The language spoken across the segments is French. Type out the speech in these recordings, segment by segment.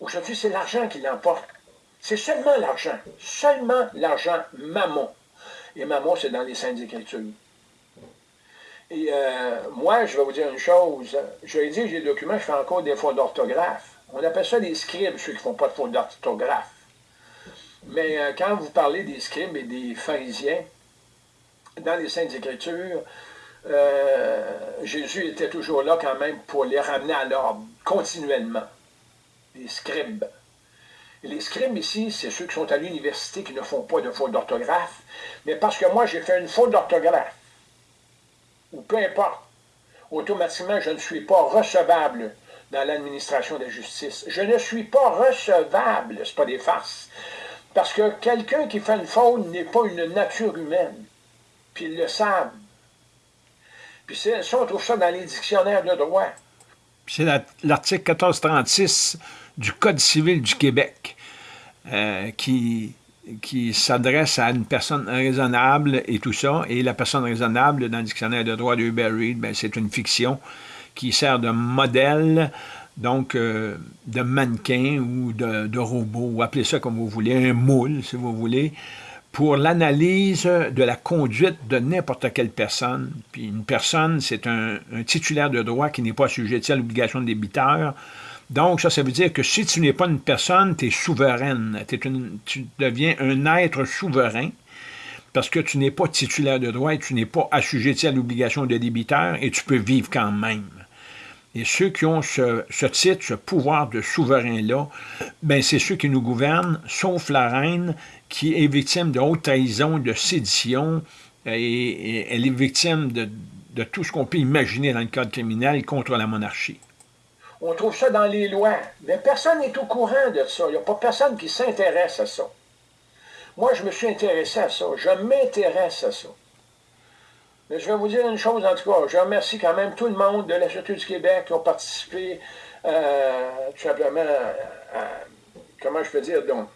Aujourd'hui, c'est l'argent qui l'emporte. C'est seulement l'argent. Seulement l'argent mammon. Et mammon, c'est dans les Saintes Écritures. Et euh, moi, je vais vous dire une chose. Je j'ai des documents, je fais encore des fautes d'orthographe. On appelle ça des scribes, ceux qui ne font pas de fautes d'orthographe. Mais euh, quand vous parlez des scribes et des pharisiens, dans les Saintes Écritures, euh, Jésus était toujours là quand même pour les ramener à l'ordre, continuellement. Les scribes. Les scribes ici, c'est ceux qui sont à l'université qui ne font pas de faute d'orthographe, mais parce que moi j'ai fait une faute d'orthographe, ou peu importe, automatiquement je ne suis pas recevable dans l'administration de la justice. Je ne suis pas recevable, ce pas des farces. Parce que quelqu'un qui fait une faute n'est pas une nature humaine. Puis ils le savent. Ça, on trouve ça dans les dictionnaires de droit. C'est l'article 1436 du Code civil du Québec euh, qui, qui s'adresse à une personne raisonnable et tout ça. Et la personne raisonnable, dans le dictionnaire de droit de Hubert Reed, ben, c'est une fiction qui sert de modèle donc euh, de mannequin ou de, de, robot, ou appelez ça comme vous voulez, un moule, si vous voulez, pour l'analyse de la conduite de n'importe quelle personne. Puis une personne, c'est un, titulaire de droit qui n'est pas assujetti à l'obligation de débiteur. Donc, ça, ça veut dire que si tu n'es pas une personne, tu es souveraine. tu deviens un être souverain parce que tu n'es pas titulaire de droit et tu n'es pas assujetti à l'obligation de débiteur et tu peux vivre quand même. Et ceux qui ont ce, titre, ce pouvoir de souverain-là, ben c'est ceux qui nous gouvernent, sauf la reine, qui est victime de haute trahison, de sédition, et, elle est victime de, de tout ce qu'on peut imaginer dans le code criminel contre la monarchie. On trouve ça dans les lois, mais personne n'est au courant de ça. Il n'y a pas personne qui s'intéresse à ça. Moi, je me suis intéressé à ça. Je m'intéresse à ça. Mais je vais vous dire une chose, en tout cas, je remercie quand même tout le monde de la Sûreté du Québec qui ont participé, euh, tout simplement, à, comment je peux dire, donc,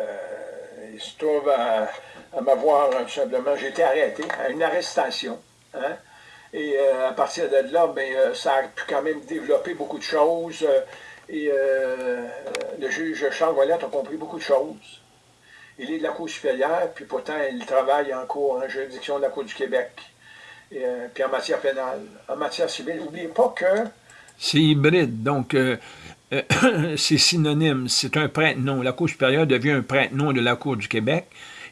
euh, il se trouve à, m'avoir, tout simplement, j'ai été arrêté à une arrestation, hein, et euh, à partir de là, ben, ça a pu quand même développer beaucoup de choses, et le juge Charles Ouellette a compris beaucoup de choses. Il est de la Cour supérieure, puis pourtant, il travaille en cours, en juridiction de la Cour du Québec. Euh, puis en matière pénale. En matière civile, n'oubliez pas que... C'est hybride, donc euh, euh, c'est synonyme. C'est un prête-nom. La Cour supérieure devient un prête-nom de la Cour du Québec,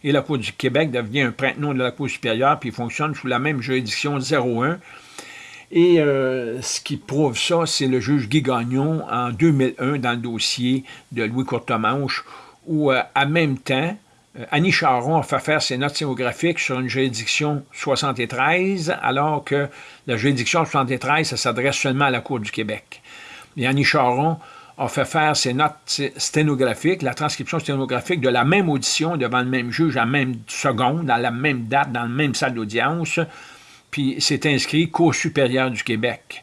et la Cour du Québec devient un prête-nom de la Cour supérieure, puis fonctionne sous la même juridiction 01. Et ce qui prouve ça, c'est le juge Guy Gagnon en 2001 dans le dossier de Louis Courtemanche, où, euh, en même temps, euh, Annie Charon a fait faire ses notes sténographiques sur une juridiction 73, alors que la juridiction 73, ça s'adresse seulement à la Cour du Québec. Et Annie Charon a fait faire ses notes sténographiques, la transcription sténographique de la même audition devant le même juge à la même seconde, dans la même date, dans la même salle d'audience, puis c'est inscrit Cour supérieure du Québec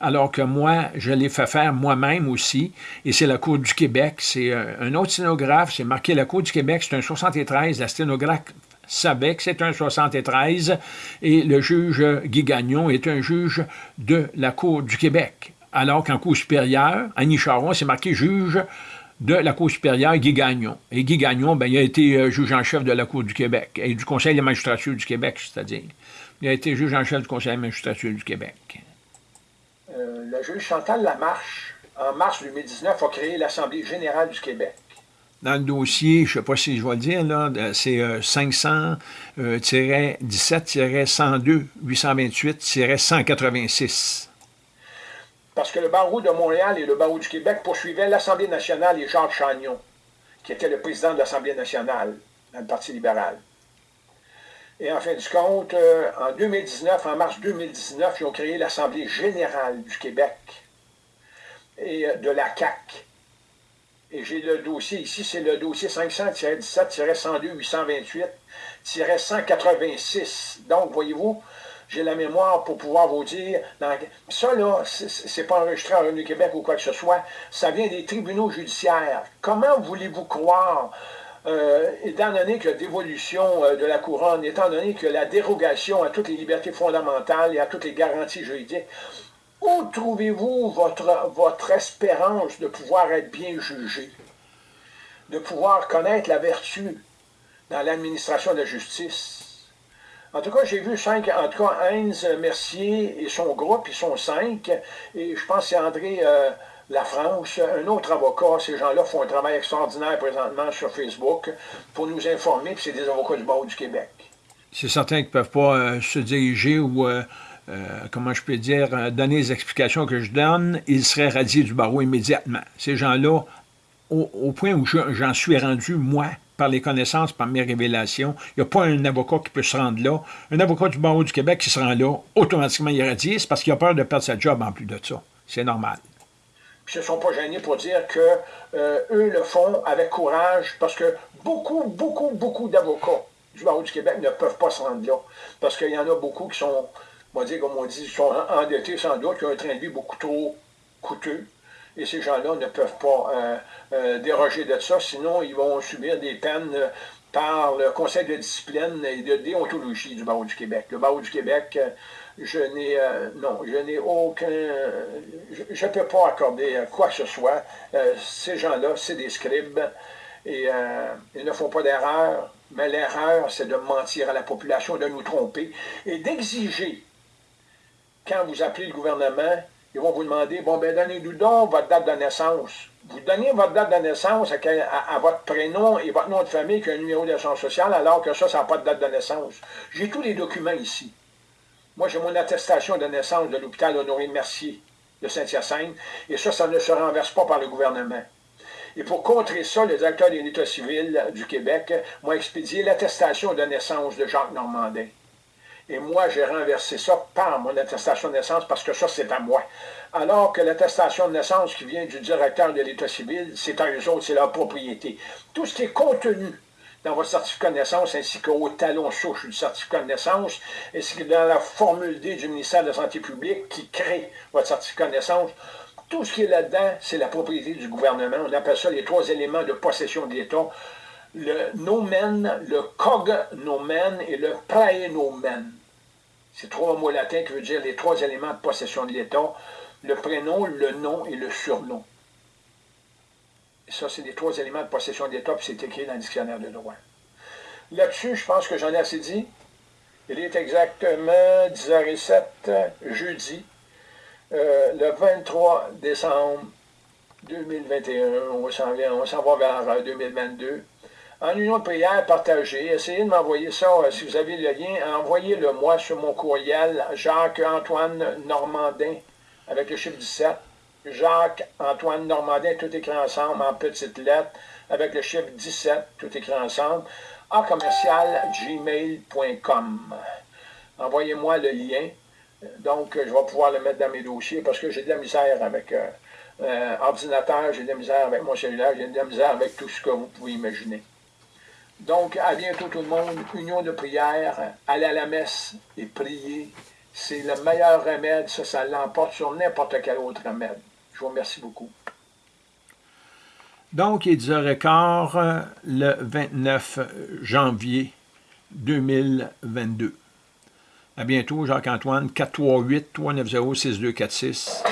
alors que moi, je l'ai fait faire moi-même aussi, et c'est la Cour du Québec. C'est euh, un autre sténographe, c'est marqué la Cour du Québec, c'est un 73, la sténographe savait que c'est un 73, et le juge Guy Gagnon est un juge de la Cour du Québec. Alors qu'en Cour supérieure, Annie Charon, c'est marqué juge de la Cour supérieure, Guy Gagnon. Et Guy Gagnon, ben, il a été euh, juge en chef de la Cour du Québec, et du Conseil de magistrature du Québec, c'est-à-dire. Il a été juge en chef du Conseil de magistrature du Québec. Euh, le juge Chantal Lamarche, en mars 2019, a créé l'Assemblée générale du Québec. Dans le dossier, je ne sais pas si je vais le dire, c'est 500-17-102-828-186. Euh, Parce que le barreau de Montréal et le barreau du Québec poursuivaient l'Assemblée nationale et Jacques Chagnon, qui était le président de l'Assemblée nationale dans le Parti libéral. Et en fin de compte, euh, en 2019, en mars 2019, ils ont créé l'Assemblée générale du Québec et euh, de la CAC. Et j'ai le dossier ici, c'est le dossier 500-17-128-186. Donc, voyez-vous, j'ai la mémoire pour pouvoir vous dire, ça là, c'est pas enregistré en Revenu Québec ou quoi que ce soit, ça vient des tribunaux judiciaires. Comment voulez-vous croire euh, étant donné que la dévolution euh, de la couronne, étant donné que la dérogation à toutes les libertés fondamentales et à toutes les garanties juridiques, Où trouvez-vous votre, votre espérance de pouvoir être bien jugé, de pouvoir connaître la vertu dans l'administration de la justice? En tout cas, j'ai vu cinq, en tout cas, Heinz Mercier et son groupe, ils sont cinq, et je pense que c'est André euh, Lafranche, un autre avocat, ces gens-là font un travail extraordinaire présentement sur Facebook pour nous informer, puis c'est des avocats du barreau du Québec. C'est certain qu'ils ne peuvent pas euh, se diriger ou euh, euh, comment je peux dire, donner les explications que je donne, ils seraient radiés du barreau immédiatement. Ces gens-là, au, point où j'en suis rendu, moi, par les connaissances, par mes révélations, il n'y a pas un avocat qui peut se rendre là. Un avocat du barreau du Québec qui se rend là, automatiquement il est radié, c'est parce qu'il a peur de perdre sa job en plus de ça. C'est normal. Puis ne sont pas gênés pour dire que euh, le font avec courage, parce que beaucoup, beaucoup, beaucoup d'avocats du barreau du Québec ne peuvent pas se rendre là. Parce qu'il y en a beaucoup qui sont on dire, comme on dit, sont endettés sans doute, qui ont un train de vie beaucoup trop coûteux. Et ces gens-là ne peuvent pas euh, euh, déroger de ça, sinon ils vont subir des peines par le Conseil de discipline et de déontologie du barreau du Québec. Le barreau du Québec, je n'ai non, je n'ai aucun, je ne peux pas accorder quoi que ce soit. ces gens-là, c'est des scribes et ils ne font pas d'erreur, mais l'erreur, c'est de mentir à la population, de nous tromper et d'exiger quand vous appelez le gouvernement, ils vont vous demander, bon, ben donnez-nous donc votre date de naissance. Vous donnez votre date de naissance à, votre prénom et votre nom de famille qui un numéro d'assurance sociale, alors que ça, ça n'a pas de date de naissance. J'ai tous les documents ici. Moi, j'ai mon attestation de naissance de l'hôpital Honoré-Mercier de Saint-Hyacinthe, et ça, ça ne se renverse pas par le gouvernement. Et pour contrer ça, le directeur de l'État civil du Québec m'a expédié l'attestation de naissance de Jacques Normandin. Et moi, j'ai renversé ça par mon attestation de naissance parce que ça, c'est à moi. Alors que l'attestation de naissance qui vient du directeur de l'État civil, c'est à eux autres, c'est leur propriété. Tout ce qui est contenu dans votre certificat de naissance ainsi qu'au talon souche du certificat de naissance, ainsi que dans la formule D du ministère de la Santé publique qui crée votre certificat de naissance, tout ce qui est là-dedans, c'est la propriété du gouvernement. On appelle ça les trois éléments de possession de l'État. Le nomen, le cognomen et le praenomen. C'est trois mots latins qui veulent dire les trois éléments de possession de l'État, le prénom, le nom et le surnom. Et ça, c'est les trois éléments de possession de l'État, puis c'est écrit dans le dictionnaire de droit. Là-dessus, je pense que j'en ai assez dit. Il est exactement 10h07, jeudi, euh, le 23 décembre 2021. On s'en va vers 2022. En union de prière, partagez. Essayez de m'envoyer ça, euh, si vous avez le lien, envoyez-le moi sur mon courriel, Jacques-Antoine Normandin, avec le chiffre 17. Jacques-Antoine Normandin, tout écrit ensemble, en petites lettres, avec le chiffre 17, tout écrit ensemble, en commercial gmail.com. Envoyez-moi le lien. Donc, je vais pouvoir le mettre dans mes dossiers parce que j'ai de la misère avec euh, euh, ordinateur, j'ai de la misère avec mon cellulaire, j'ai de la misère avec tout ce que vous pouvez imaginer. Donc, à bientôt tout le monde. Union de prière, aller à la messe et prier. C'est le meilleur remède. Ça, ça l'emporte sur n'importe quel autre remède. Je vous remercie beaucoup. Donc, il est 10h15 le 29 janvier 2022. À bientôt, Jacques-Antoine, 438-390-6246.